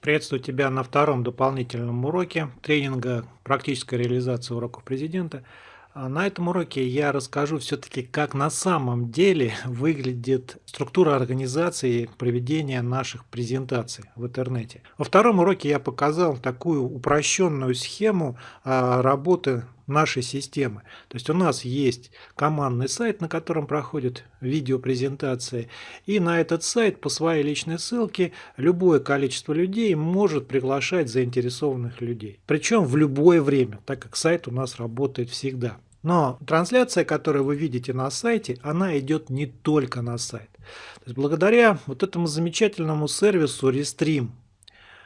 Приветствую тебя на втором дополнительном уроке тренинга «Практическая реализация уроков президента». А на этом уроке я расскажу все-таки, как на самом деле выглядит структура организации проведения наших презентаций в интернете. Во втором уроке я показал такую упрощенную схему а, работы нашей системы. То есть у нас есть командный сайт, на котором проходят видеопрезентации, и на этот сайт по своей личной ссылке любое количество людей может приглашать заинтересованных людей. Причем в любое время, так как сайт у нас работает всегда. Но трансляция, которую вы видите на сайте, она идет не только на сайт. То есть благодаря вот этому замечательному сервису Restream,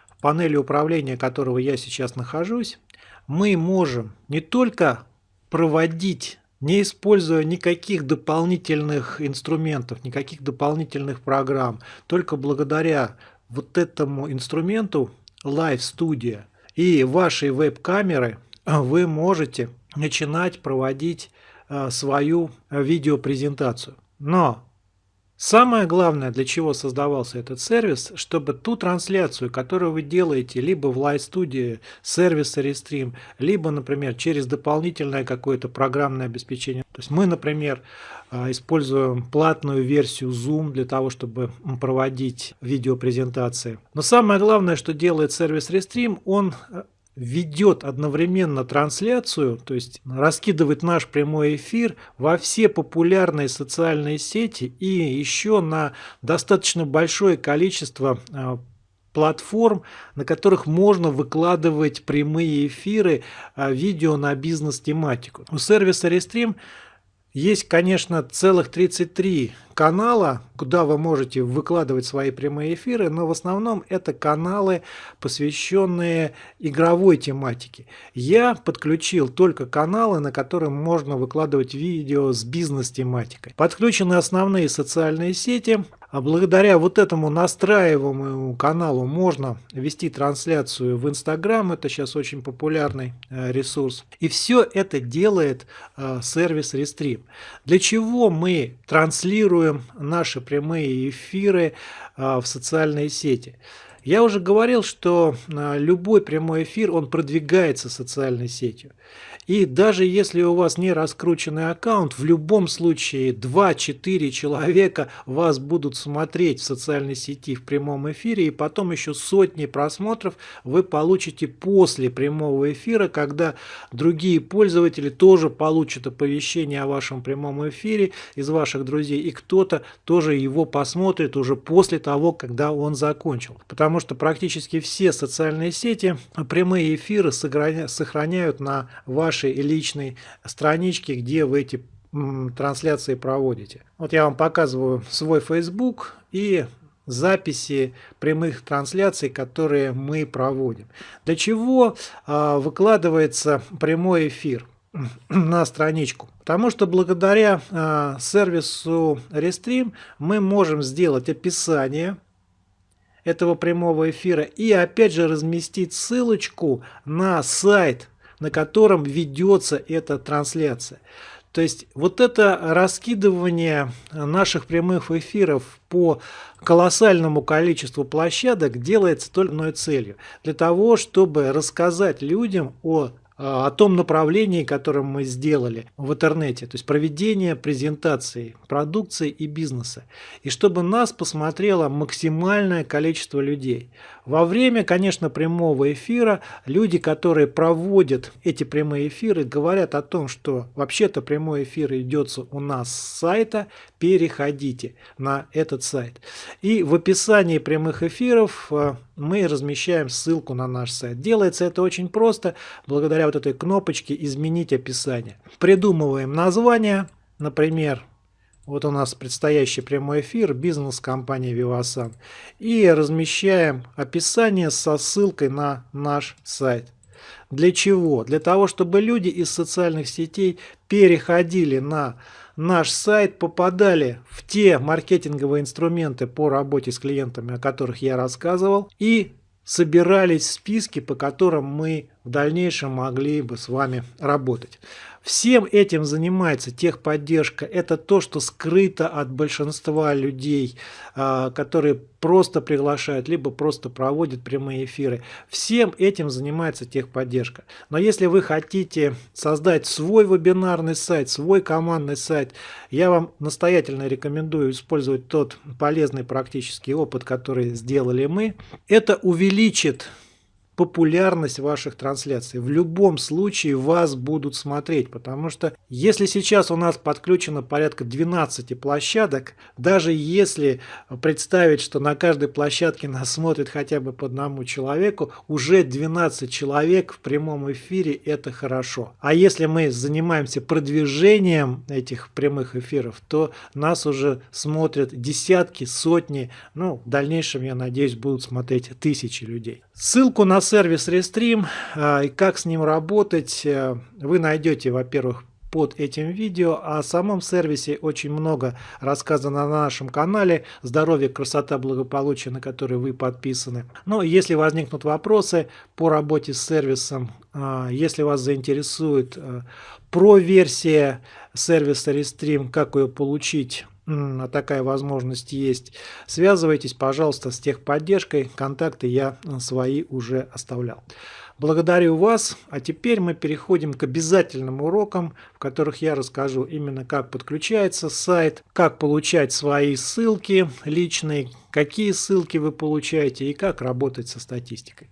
в панели управления которого я сейчас нахожусь, мы можем не только проводить, не используя никаких дополнительных инструментов, никаких дополнительных программ, только благодаря вот этому инструменту Live Studio и вашей веб-камеры вы можете начинать проводить э, свою э, видеопрезентацию. Но самое главное, для чего создавался этот сервис, чтобы ту трансляцию, которую вы делаете либо в Live Studio сервиса Restream, либо, например, через дополнительное какое-то программное обеспечение. То есть мы, например, э, используем платную версию Zoom для того, чтобы проводить видеопрезентации. Но самое главное, что делает сервис Restream, он ведет одновременно трансляцию, то есть раскидывает наш прямой эфир во все популярные социальные сети и еще на достаточно большое количество а, платформ, на которых можно выкладывать прямые эфиры, а, видео на бизнес-тематику. У сервиса Restream есть, конечно, целых 33 канала, куда вы можете выкладывать свои прямые эфиры, но в основном это каналы, посвященные игровой тематике. Я подключил только каналы, на которые можно выкладывать видео с бизнес-тематикой. Подключены основные социальные сети, а благодаря вот этому настраиваемому каналу можно вести трансляцию в Инстаграм, это сейчас очень популярный э, ресурс. И все это делает э, сервис Restream. Для чего мы транслируем наши прямые эфиры э, в социальные сети? Я уже говорил, что любой прямой эфир, он продвигается социальной сетью. И даже если у вас не раскрученный аккаунт, в любом случае 2-4 человека вас будут смотреть в социальной сети в прямом эфире, и потом еще сотни просмотров вы получите после прямого эфира, когда другие пользователи тоже получат оповещение о вашем прямом эфире из ваших друзей, и кто-то тоже его посмотрит уже после того, когда он закончил. Потому что практически все социальные сети прямые эфиры сохраняют на вашей личной страничке, где вы эти трансляции проводите. Вот я вам показываю свой Facebook и записи прямых трансляций, которые мы проводим. Для чего э, выкладывается прямой эфир на страничку? Потому что благодаря э, сервису Restream мы можем сделать описание этого прямого эфира и опять же разместить ссылочку на сайт на котором ведется эта трансляция. То есть вот это раскидывание наших прямых эфиров по колоссальному количеству площадок делается только одной целью. Для того, чтобы рассказать людям о о том направлении, которое мы сделали в интернете, то есть проведение презентации продукции и бизнеса. И чтобы нас посмотрело максимальное количество людей. Во время, конечно, прямого эфира люди, которые проводят эти прямые эфиры, говорят о том, что вообще-то прямой эфир идет у нас с сайта, переходите на этот сайт. И в описании прямых эфиров э, мы размещаем ссылку на наш сайт. Делается это очень просто, благодаря вот этой кнопочке «Изменить описание». Придумываем название, например, вот у нас предстоящий прямой эфир бизнес-компании Vivasan. И размещаем описание со ссылкой на наш сайт. Для чего? Для того, чтобы люди из социальных сетей переходили на наш сайт, попадали в те маркетинговые инструменты по работе с клиентами, о которых я рассказывал, и собирались списки, по которым мы в дальнейшем могли бы с вами работать. Всем этим занимается техподдержка. Это то, что скрыто от большинства людей, а, которые просто приглашают, либо просто проводят прямые эфиры. Всем этим занимается техподдержка. Но если вы хотите создать свой вебинарный сайт, свой командный сайт, я вам настоятельно рекомендую использовать тот полезный практический опыт, который сделали мы. Это увеличит популярность ваших трансляций. В любом случае вас будут смотреть, потому что если сейчас у нас подключено порядка 12 площадок, даже если представить, что на каждой площадке нас смотрит хотя бы по одному человеку, уже 12 человек в прямом эфире это хорошо. А если мы занимаемся продвижением этих прямых эфиров, то нас уже смотрят десятки, сотни, ну в дальнейшем, я надеюсь, будут смотреть тысячи людей. Ссылку на сервис Restream а, и как с ним работать э, вы найдете, во-первых, под этим видео. О самом сервисе очень много рассказано на нашем канале «Здоровье, красота, благополучие», на который вы подписаны. Но если возникнут вопросы по работе с сервисом, а, если вас заинтересует э, про-версия сервиса Restream, как ее получить, такая возможность есть, связывайтесь, пожалуйста, с техподдержкой. Контакты я э, свои уже оставлял. Благодарю вас, а теперь мы переходим к обязательным урокам, в которых я расскажу именно как подключается сайт, как получать свои ссылки личные, какие ссылки вы получаете и как работать со статистикой.